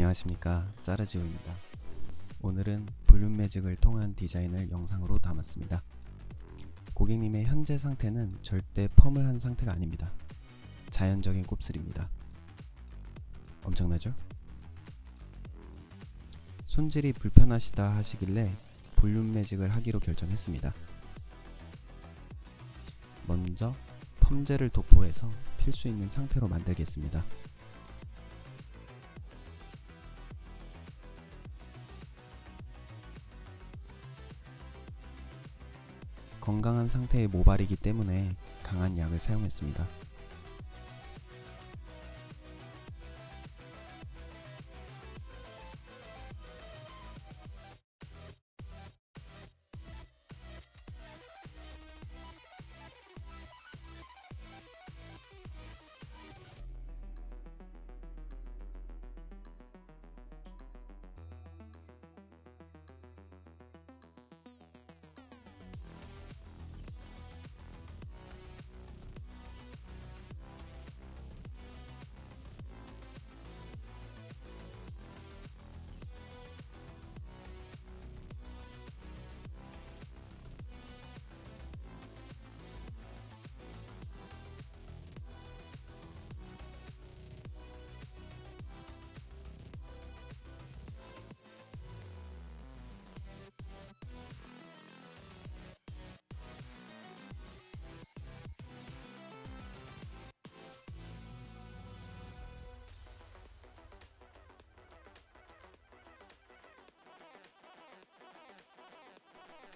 안녕하십니까. 짜르지오입니다. 오늘은 볼륨 매직을 통한 디자인을 영상으로 담았습니다. 고객님의 현재 상태는 절대 펌을 한 상태가 아닙니다. 자연적인 곱슬입니다. 엄청나죠? 손질이 불편하시다 하시길래 볼륨 매직을 하기로 결정했습니다. 먼저 펌젤을 도포해서 필 수 있는 상태로 만들겠습니다 건강한 상태의 모발이기 때문에 강한 약을 사용했습니다.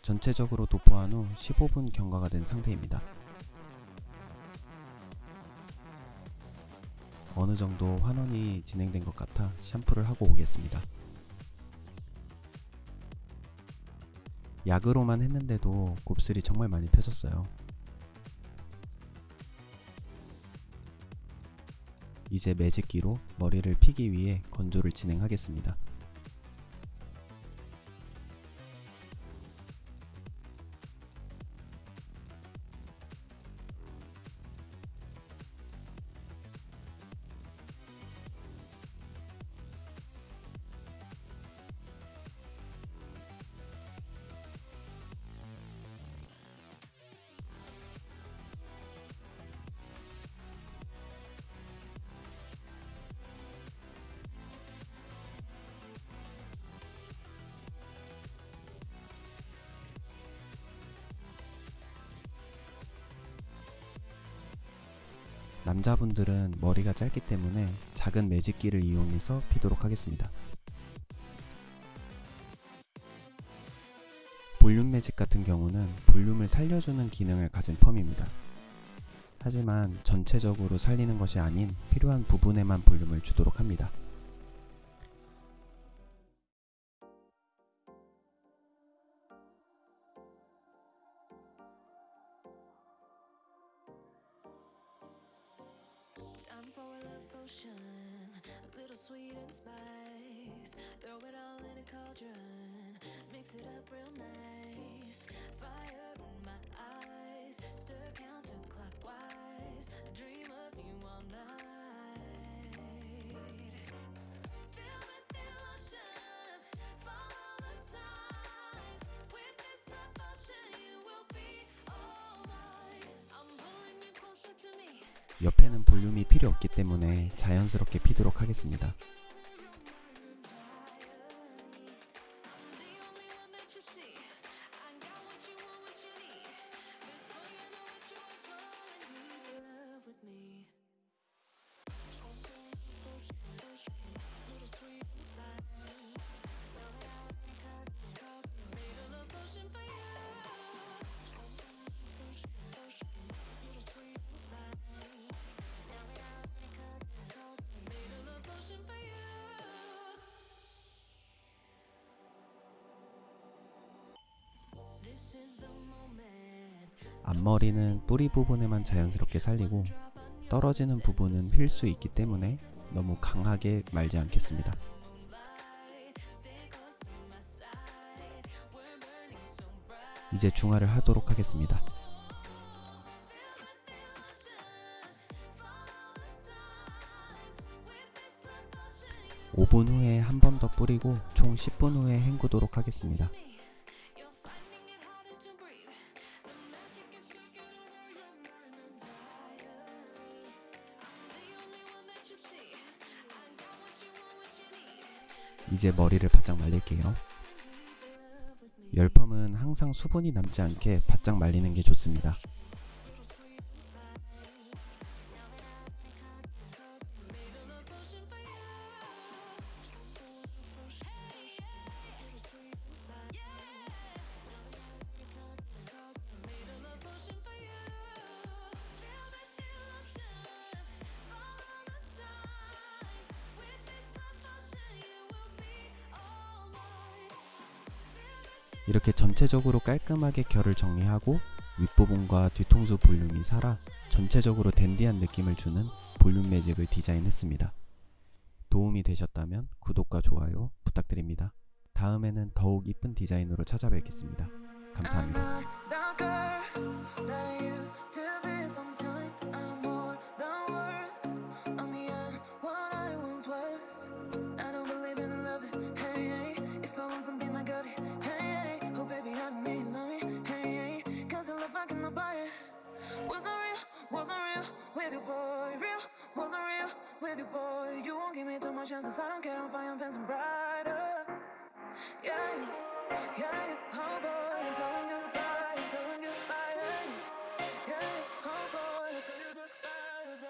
전체적으로 도포한 후 15분 경과가 된 상태입니다. 어느 정도 환원이 진행된 것 같아 샴푸를 하고 오겠습니다. 약으로만 했는데도 곱슬이 정말 많이 펴졌어요. 이제 매직기로 머리를 피기 위해 건조를 진행하겠습니다. 남자분들은 머리가 짧기 때문에 작은 매직기를 이용해서 피도록 하겠습니다. 볼륨 매직 같은 경우는 볼륨을 살려주는 기능을 가진 펌입니다. 하지만 전체적으로 살리는 것이 아닌 필요한 부분에만 볼륨을 주도록 합니다. Potion, a little sweet and spice. Throw it all in a cauldron, mix it up real nice. Fire in my eyes, stir counterclockwise. I dream of you all night. 옆에는 볼륨이 필요 없기 때문에 자연스럽게 피도록 하겠습니다. 앞머리는 뿌리 부분에만 자연스럽게 살리고 떨어지는 부분은 휠 수 있기 때문에 너무 강하게 말지 않겠습니다. 이제 중화를 하도록 하겠습니다. 5분 후에 한 번 더 뿌리고 총 10분 후에 헹구도록 하겠습니다. 이제 머리를 바짝 말릴게요. 열펌은 항상 수분이 남지 않게 바짝 말리는 게 좋습니다. 이렇게 전체적으로 깔끔하게 결을 정리하고 윗부분과 뒤통수 볼륨이 살아 전체적으로 댄디한 느낌을 주는 볼륨 매직을 디자인했습니다. 도움이 되셨다면 구독과 좋아요 부탁드립니다. 다음에는 더욱 이쁜 디자인으로 찾아뵙겠습니다. 감사합니다. With you, boy. You won't give me too much chances. I don't care,